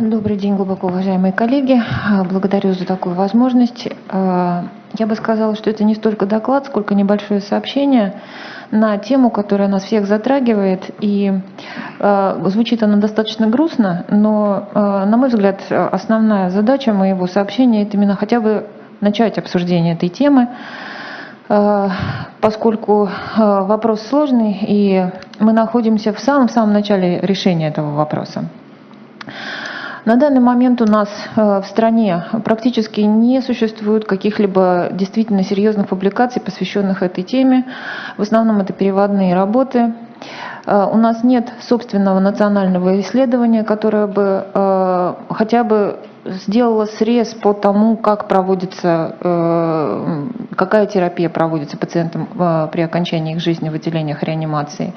Добрый день, глубоко уважаемые коллеги. Благодарю за такую возможность. Я бы сказала, что это не столько доклад, сколько небольшое сообщение на тему, которая нас всех затрагивает. И звучит она достаточно грустно, но, на мой взгляд, основная задача моего сообщения – это именно хотя бы начать обсуждение этой темы, поскольку вопрос сложный, и мы находимся в самом-самом начале решения этого вопроса. На данный момент у нас э, в стране практически не существует каких-либо действительно серьезных публикаций, посвященных этой теме. В основном это переводные работы. Э, у нас нет собственного национального исследования, которое бы э, хотя бы сделало срез по тому, как проводится, какая терапия проводится пациентам при окончании их жизни в отделениях реанимации.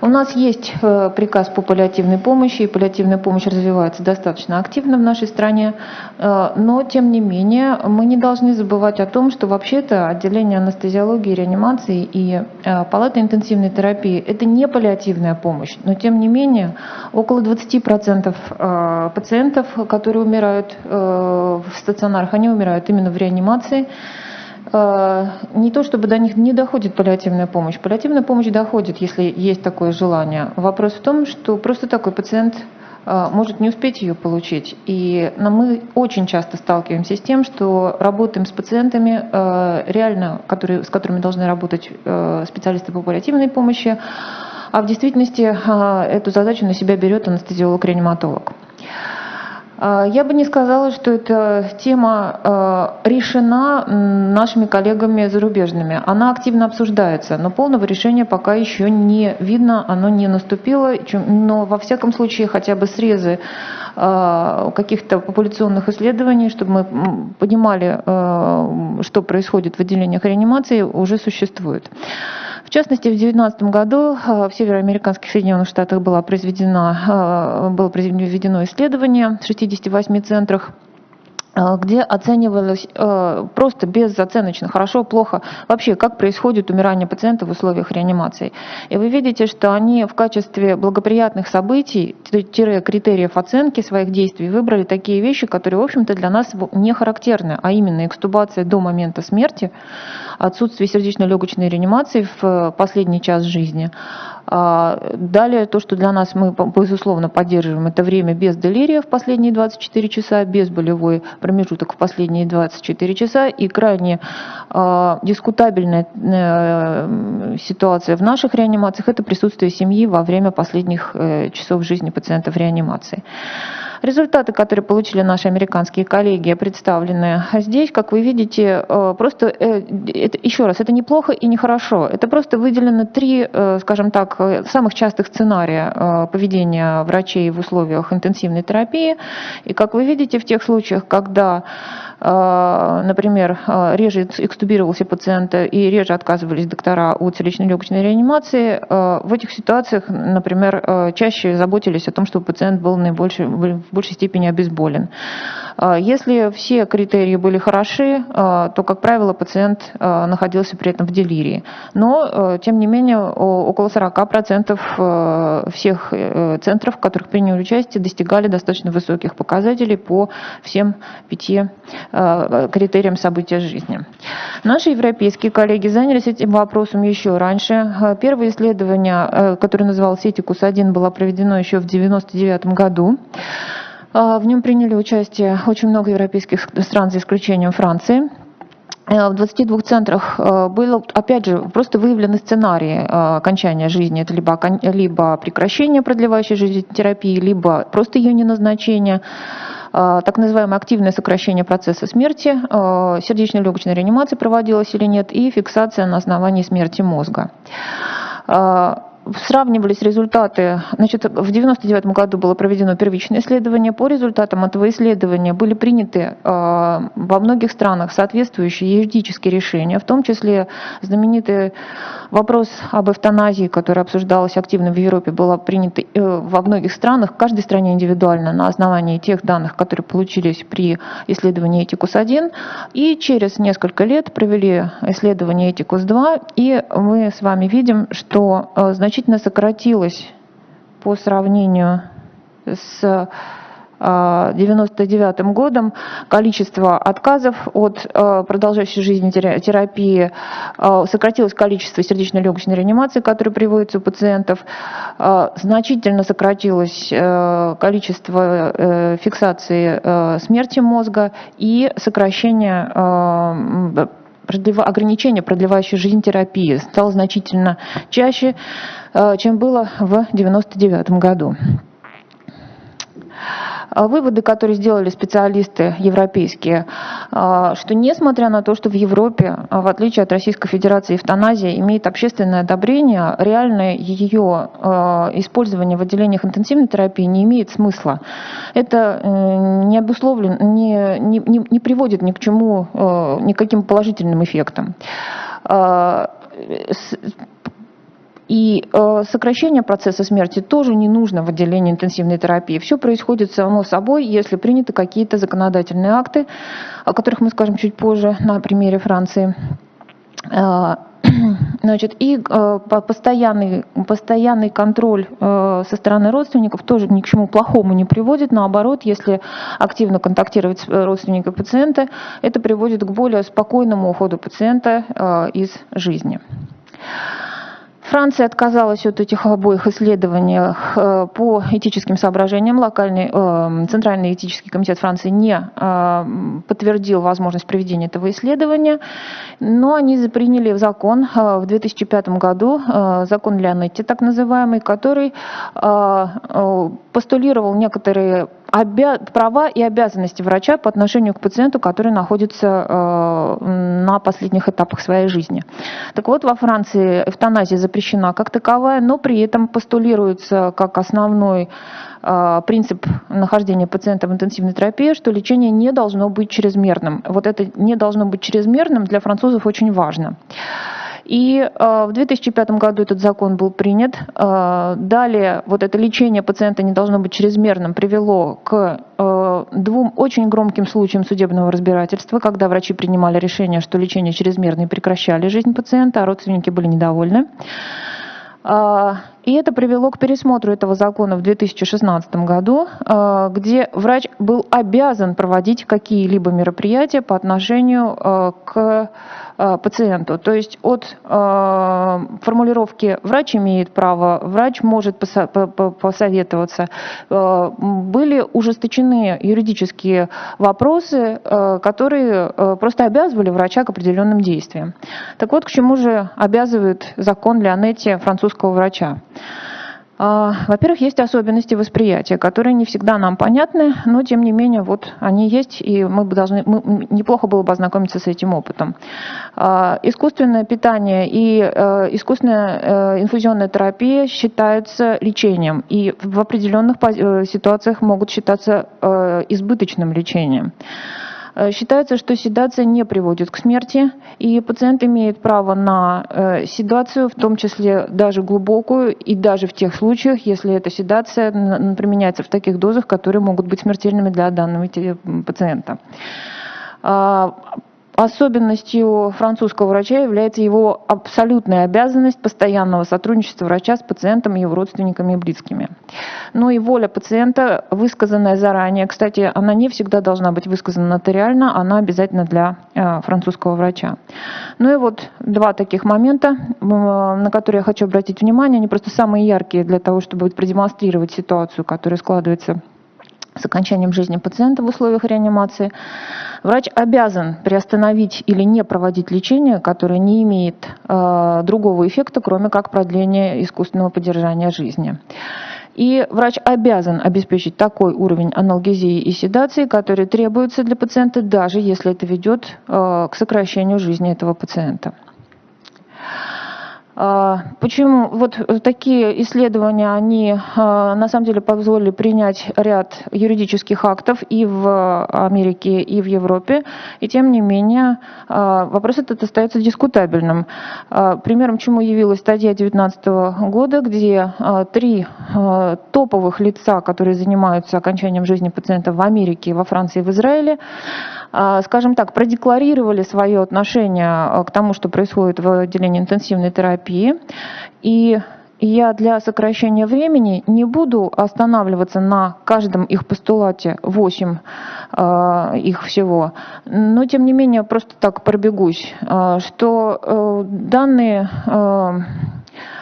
У нас есть э, приказ по паллиативной помощи, и паллиативная помощь развивается достаточно активно в нашей стране, э, но тем не менее мы не должны забывать о том, что вообще-то отделение анестезиологии, реанимации и э, палаты интенсивной терапии – это не паллиативная помощь, но тем не менее около 20% пациентов, которые умирают в стационарах, они умирают именно в реанимации, не то чтобы до них не доходит паллиативная помощь. Паллиативная помощь доходит, если есть такое желание. Вопрос в том, что просто такой пациент э, может не успеть ее получить. И мы очень часто сталкиваемся с тем, что работаем с пациентами, э, реально, которые, с которыми должны работать специалисты по паллиативной помощи, а в действительности эту задачу на себя берет анестезиолог-реаниматолог. А, я бы не сказала, что эта тема а, решена нашими коллегами зарубежными. Она активно обсуждается, но полного решения пока еще не видно, оно не наступило. Но во всяком случае хотя бы срезы а, каких-то популяционных исследований, чтобы мы понимали, что происходит в отделениях реанимации, уже существуют. В частности, в 2019 году э, в североамериканских Соединенных Штатах было произведено, э, было произведено исследование в 68 центрах где оценивалось э, просто безоценочно, хорошо, плохо, вообще, как происходит умирание пациента в условиях реанимации. И вы видите, что они в качестве благоприятных событий, критериев оценки своих действий выбрали такие вещи, которые, в общем-то, для нас не характерны, а именно экстубация до момента смерти, отсутствие сердечно-легочной реанимации в последний час жизни, а, далее, то, что для нас мы, безусловно, поддерживаем, это время без делирия в последние 24 часа, без болевой промежуток в последние 24 часа и крайне э, дискутабельная э, ситуация в наших реанимациях – это присутствие семьи во время последних э, часов жизни пациента в реанимации. Результаты, которые получили наши американские коллеги, представлены здесь, как вы видите, э, просто, э, это, еще раз, это неплохо и нехорошо. Это просто выделено три, э, скажем так, самых частых сценария поведения врачей в условиях интенсивной терапии. И как вы видите, в тех случаях, когда например, а, реже экстубировался пациент и реже отказывались доктора от сердечно-легочной реанимации, а, в этих ситуациях, например, чаще заботились о том, чтобы пациент был наибольшей, в большей степени обезболен. Если все критерии были хороши, то, как правило, пациент находился при этом в делирии. Но, тем не менее, около 40% всех э, центров, в которых приняли участие, достигали достаточно высоких показателей по всем пяти критериям события жизни. Наши европейские коллеги занялись этим вопросом еще раньше. Первое исследование, э, которое называлось «Этикус-1», было проведено еще в 1999 году. В нем приняли участие очень много европейских стран, за исключением Франции. В 22 центрах было, опять же, просто выявлены сценарии окончания жизни. Это либо, либо прекращение продлевающей жизнь терапии, либо просто ее неназначение. А, так называемое активное сокращение процесса смерти, а, сердечно-легочная реанимация проводилась или нет, и фиксация на основании смерти мозга. А, сравнивались результаты, значит, в 1999 году было проведено первичное исследование. По результатам этого исследования были приняты э, во многих странах соответствующие юридические решения, в том числе знаменитый вопрос об эвтаназии, который обсуждался активно в Европе, был принят э, во многих странах, в каждой стране индивидуально на основании тех данных, которые получились при исследовании Этикус-1. И через несколько лет провели исследование Этикус-2, и мы с вами видим, что э, значительно значительно сократилось по сравнению с 1999 годом. Количество отказов от продолжающей жизни терапии, сократилось количество сердечно-легочной реанимации, которые приводятся у пациентов, значительно сократилось количество фиксации смерти мозга и сокращение ограничение, продлевающее жизнь терапии, стало значительно чаще, чем было в 1999 году. А выводы, которые сделали специалисты европейские, а, что несмотря на то, что в Европе, а, в отличие от Российской Федерации, эвтаназия имеет общественное одобрение, реальное ее использование в отделениях интенсивной терапии не имеет смысла. Это э, не обусловлено, не, не, не приводит ни к чему, э, никаким положительным эффектам и э, сокращение процесса смерти тоже не нужно в отделении интенсивной терапии. Все происходит само собой, если приняты какие-то законодательные акты, о которых мы скажем чуть позже на примере Франции. Э, значит, и э, постоянный, постоянный контроль э, со стороны родственников тоже ни к чему плохому не приводит. Наоборот, если активно контактировать с родственниками пациента, это приводит к более спокойному уходу пациента э, из жизни. Франция отказалась от этих обоих исследований э, по этическим соображениям. Локальный э, Центральный этический комитет Франции не э, подтвердил возможность проведения этого исследования, но они приняли закон в 2005 году, закон Леонетти так называемый, который постулировал некоторые права и обязанности врача по отношению к пациенту, который находится э, на последних этапах своей жизни. Так вот, во Франции эвтаназия запрещена как таковая, но при этом постулируется как основной э, принцип нахождения пациента в интенсивной терапии, что лечение не должно быть чрезмерным. Вот это не должно быть чрезмерным для французов очень важно. И э, в 2005 году этот закон был принят. Э, далее вот это лечение пациента не должно быть чрезмерным привело к э, двум очень громким случаям судебного разбирательства, когда врачи принимали решение, что лечение чрезмерно и прекращали жизнь пациента, а родственники были недовольны. И это привело к пересмотру этого закона в 2016 году, где врач был обязан проводить какие-либо мероприятия по отношению к Э, пациенту. То есть от э, формулировки «врач имеет право», «врач может посоветоваться» э, были ужесточены юридические вопросы, которые просто обязывали врача к определенным действиям. Так вот, к чему же обязывает закон Леонетти французского врача? А, во-первых, есть особенности восприятия, которые не всегда нам понятны, но тем не менее вот они есть, и мы должны, мы, неплохо было бы ознакомиться с этим опытом. А, искусственное питание и э, искусственная э, инфузионная терапия считаются лечением, и в определенных э, ситуациях могут считаться избыточным лечением. Э, считается, что седация не приводит к смерти, и пациент имеет право на э, седацию, в том числе даже глубокую, и даже в тех случаях, если эта седация применяется в таких дозах, которые могут быть смертельными для данного пациента. Особенностью французского врача является его абсолютная обязанность постоянного сотрудничества врача с пациентом, его родственниками и близкими. Но и воля пациента, высказанная заранее, кстати, она не всегда должна быть высказана нотариально, она обязательно для э, французского врача. Ну и вот два таких момента, на которые я хочу обратить внимание, они просто самые яркие для того, чтобы продемонстрировать ситуацию, которая складывается с окончанием жизни пациента в условиях реанимации, врач обязан приостановить или не проводить лечение, которое не имеет э, другого эффекта, кроме как продления искусственного поддержания жизни. И врач обязан обеспечить такой уровень аналгезии и седации, который требуется для пациента, даже если это ведет э, к сокращению жизни этого пациента. А, почему вот такие исследования, они а, на самом деле позволили принять ряд юридических актов и в Америке, и в Европе, и тем не менее а, вопрос этот остается дискутабельным. Примером чему явилась статья 2019 года, где три топовых лица, которые занимаются окончанием жизни пациента в Америке, во Франции и в Израиле, скажем так, продекларировали свое отношение к тому, что происходит в отделении интенсивной терапии. И я для сокращения времени не буду останавливаться на каждом их постулате, 8 э, их всего, но тем не менее просто так пробегусь, э, что э, данные Э,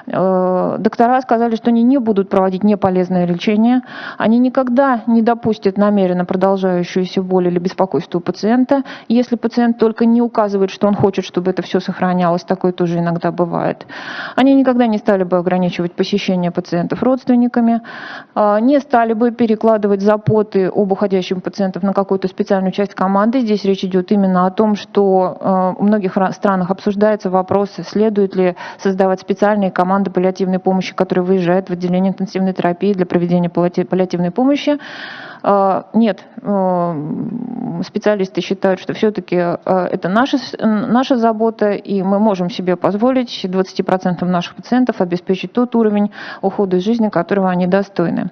доктора сказали, что они не будут проводить неполезное лечение, они никогда не допустят намеренно продолжающуюся боль или беспокойство у пациента, если пациент только не указывает, что он хочет, чтобы это все сохранялось, такое тоже иногда бывает. Они никогда не стали бы ограничивать посещение пациентов родственниками, э, не стали бы перекладывать запоты об уходящем пациентов на какую-то специальную часть команды. Здесь речь идет именно о том, что э, в многих странах обсуждается вопрос, следует ли создавать специальные команды команда паллиативной помощи, которая выезжает в отделение интенсивной терапии для проведения паллиативной помощи. А, нет, а, специалисты считают, что все-таки а, это наша, наша забота, и мы можем себе позволить 20% наших пациентов обеспечить тот уровень ухода из жизни, которого они достойны.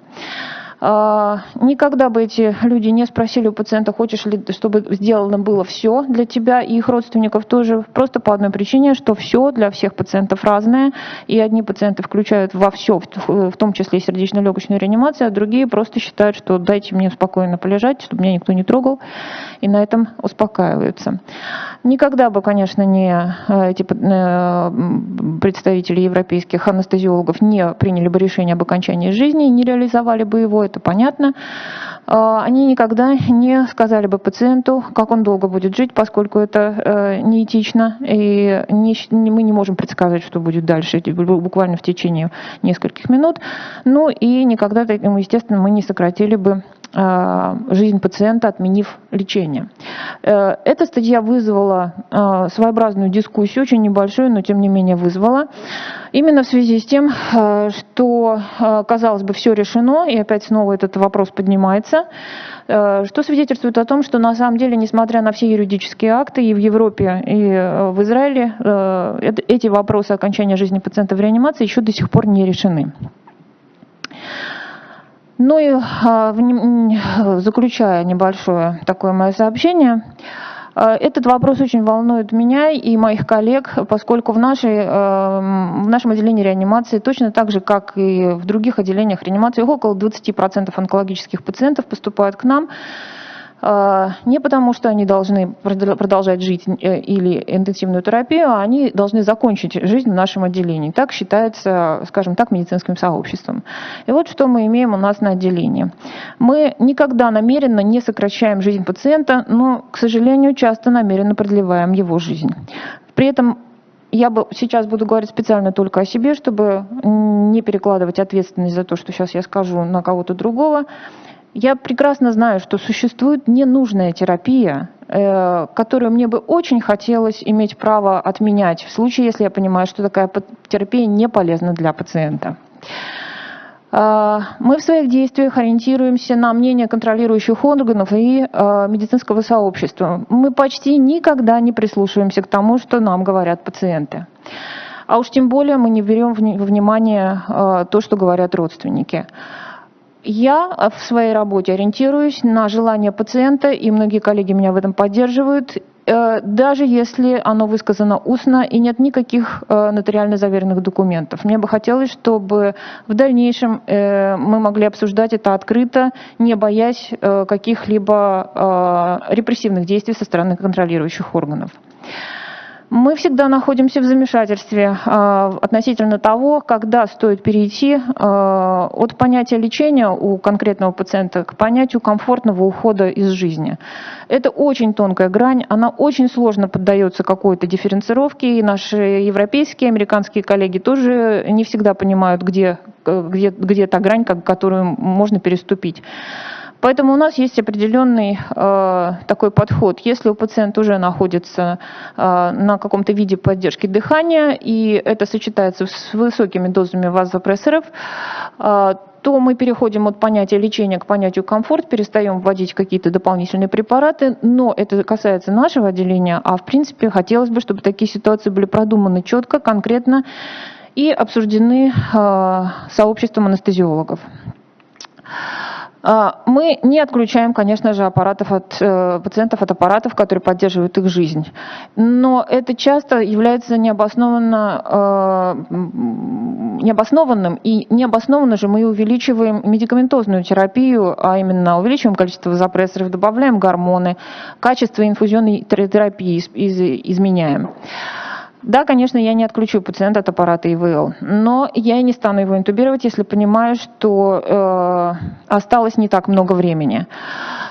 А, никогда бы эти люди не спросили у пациента, хочешь ли, чтобы сделано было все для тебя. И их родственников тоже, просто по одной причине, что все для всех пациентов разное, и одни пациенты включают во все, в том числе и сердечно-легочную реанимацию, а другие просто считают, что дайте мне спокойно полежать, чтобы меня никто не трогал, и на этом успокаиваются. Никогда бы, конечно, не э, эти э, представители европейских анестезиологов не приняли бы решение об окончании жизни, не реализовали бы его, это понятно. А, они никогда не сказали бы пациенту, как он долго будет жить, поскольку это э, неэтично, и мы не можем предсказать, что будет дальше, буквально в течение нескольких минут. Ну и никогда, естественно, мы не сократили бы жизнь пациента, отменив лечение. Э, эта статья вызвала а, своеобразную дискуссию, очень небольшую, но тем не менее вызвала. Именно в связи с тем, что, казалось бы, все решено, и опять снова этот вопрос поднимается, э, что свидетельствует о том, что на самом деле, несмотря на все юридические акты и в Европе, и э, в Израиле, эти вопросы окончания жизни пациента в реанимации еще до сих пор не решены. Ну и а, заключая небольшое такое мое сообщение, а, этот вопрос очень волнует меня и моих коллег, поскольку в, нашей, а, в нашем отделении реанимации, точно так же, как и в других отделениях реанимации, около 20% онкологических пациентов поступают к нам не потому, что они должны продолжать жить э, или интенсивную терапию, а они должны закончить жизнь в нашем отделении. Так считается, скажем так, медицинским сообществом. И вот что мы имеем у нас на отделении. Мы никогда намеренно не сокращаем жизнь пациента, но, к сожалению, часто намеренно продлеваем его жизнь. При этом я бы сейчас буду говорить специально только о себе, чтобы не перекладывать ответственность за то, что сейчас я скажу на кого-то другого. Я прекрасно знаю, что существует ненужная терапия, э, которую мне бы очень хотелось иметь право отменять в случае, если я понимаю, что такая терапия не полезна для пациента. Э, мы в своих действиях ориентируемся на мнение контролирующих органов и э, медицинского сообщества. Мы почти никогда не прислушиваемся к тому, что нам говорят пациенты. А уж тем более мы не берем во внимание то, что говорят родственники. Я э, в своей работе ориентируюсь на желание пациента, и многие коллеги меня в этом поддерживают, э, даже если оно высказано устно и нет никаких э, нотариально заверенных документов. Мне бы хотелось, чтобы в дальнейшем мы могли обсуждать это открыто, не боясь каких-либо репрессивных действий со стороны контролирующих органов. Мы всегда находимся в замешательстве э, относительно того, когда стоит перейти э, от понятия лечения у конкретного пациента к понятию комфортного ухода из жизни. Это очень тонкая грань, она очень сложно поддается какой-то дифференцировке, и наши европейские, американские коллеги тоже не всегда понимают, где, где, где та грань, которую можно переступить. Поэтому у нас есть определенный э, такой подход. Если у пациента уже находится э, на каком-то виде поддержки дыхания, и это сочетается с высокими дозами вазопрессоров, э, то мы переходим от понятия лечения к понятию комфорт, перестаем вводить какие-то дополнительные препараты, но это касается нашего отделения, а в принципе хотелось бы, чтобы такие ситуации были продуманы четко, конкретно и обсуждены э, сообществом анестезиологов. А, Мы не отключаем, конечно же, аппаратов от, э, пациентов от аппаратов, которые поддерживают их жизнь. Но это часто является необоснованно, э, необоснованным. И необоснованно же мы увеличиваем медикаментозную терапию, а именно увеличиваем количество вазопрессоров, добавляем гормоны, качество инфузионной терапии из- из- изменяем. Да, конечно, я не отключу пациента от аппарата ИВЛ, но я не стану его интубировать, если понимаю, что э, осталось не так много времени.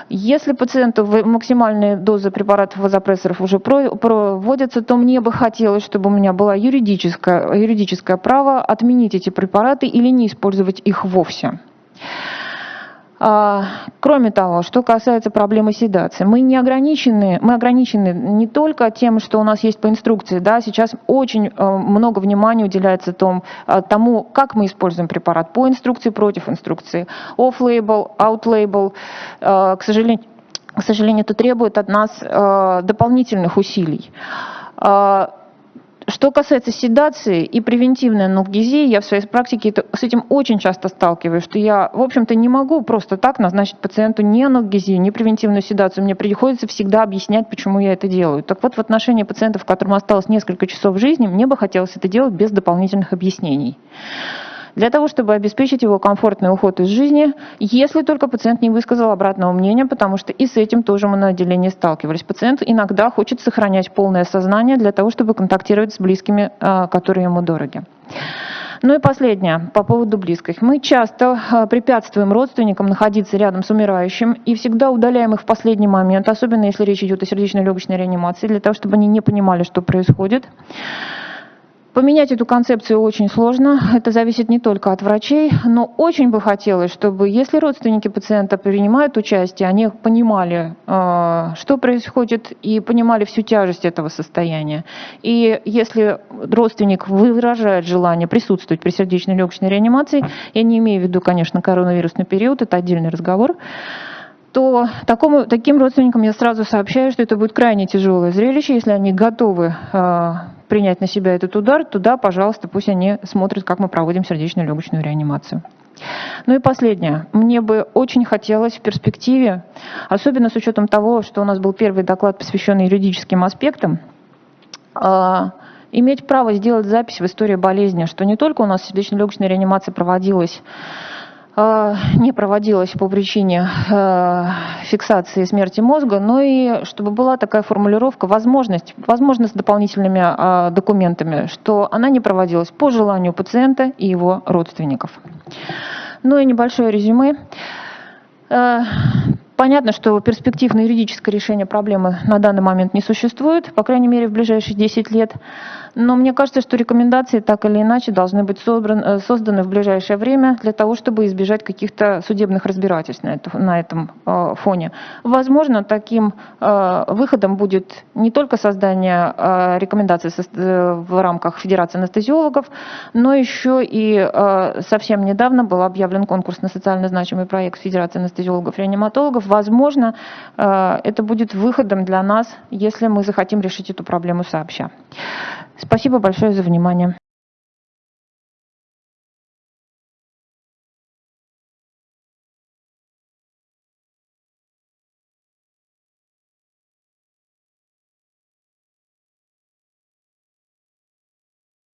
Если пациенту максимальные дозы препаратов вазопрессоров уже про- проводятся, то мне бы хотелось, чтобы у меня было юридическое, юридическое право отменить эти препараты или не использовать их вовсе. А, Кроме того, что касается проблемы седации, мы не ограничены, мы ограничены не только тем, что у нас есть по инструкции, да, сейчас очень э, много внимания уделяется том, э, тому, как мы используем препарат по инструкции, против инструкции, off-label, out-label, Э, к сожалению, к сожалению, это требует от нас дополнительных усилий. Что касается седации и превентивной анальгезии, я в своей практике это- с этим очень часто сталкиваюсь, что я, в общем-то, не могу просто так назначить пациенту ни анальгезию, ни превентивную седацию. Мне приходится всегда объяснять, почему я это делаю. Так вот, в отношении пациентов, которым осталось несколько часов жизни, мне бы хотелось это делать без дополнительных объяснений. Для того, чтобы обеспечить его комфортный уход из жизни, если только пациент не высказал обратного мнения, потому что и с этим тоже мы на отделении сталкивались. Пациент иногда хочет сохранять полное сознание для того, чтобы контактировать с близкими, а, которые ему дороги. Ну и последнее, по поводу близких. Мы часто а, препятствуем родственникам находиться рядом с умирающим и всегда удаляем их в последний момент, особенно если речь идет о сердечно-легочной реанимации, для того, чтобы они не понимали, что происходит. Поменять эту концепцию очень сложно. Это зависит не только от врачей, но очень бы хотелось, чтобы если родственники пациента принимают участие, они понимали, э, что происходит, и понимали всю тяжесть этого состояния. И если родственник выражает желание присутствовать при сердечной легочной реанимации, я не имею в виду, конечно, коронавирусный период, это отдельный разговор, то такому, таким родственникам я сразу сообщаю, что это будет крайне тяжелое зрелище. Если они готовы э, принять на себя этот удар, то да, пожалуйста, пусть они смотрят, как мы проводим сердечно-легочную реанимацию. Ну и последнее. Мне бы очень хотелось в перспективе, особенно с учетом того, что у нас был первый доклад, посвященный юридическим аспектам, э, иметь право сделать запись в истории болезни, что не только у нас сердечно-легочная реанимация проводилась не проводилась по причине э, фиксации смерти мозга, но и чтобы была такая формулировка, возможность, возможно, с дополнительными э, документами, что она не проводилась по желанию пациента и его родственников. Ну и небольшое резюме. Э, Понятно, что перспектив на юридическое решение проблемы на данный момент не существует, по крайней мере, в ближайшие 10 лет. Но мне кажется, что рекомендации так или иначе должны быть собран- э, созданы в ближайшее время для того, чтобы избежать каких-то судебных разбирательств на, это- на этом э, фоне. Возможно, таким э, выходом будет не только создание э, рекомендаций со- э, в рамках Федерации анестезиологов, но еще и э, совсем недавно был объявлен конкурс на социально значимый проект Федерации анестезиологов-реаниматологов. Возможно, э, это будет выходом для нас, если мы захотим решить эту проблему сообща. Спасибо большое за внимание.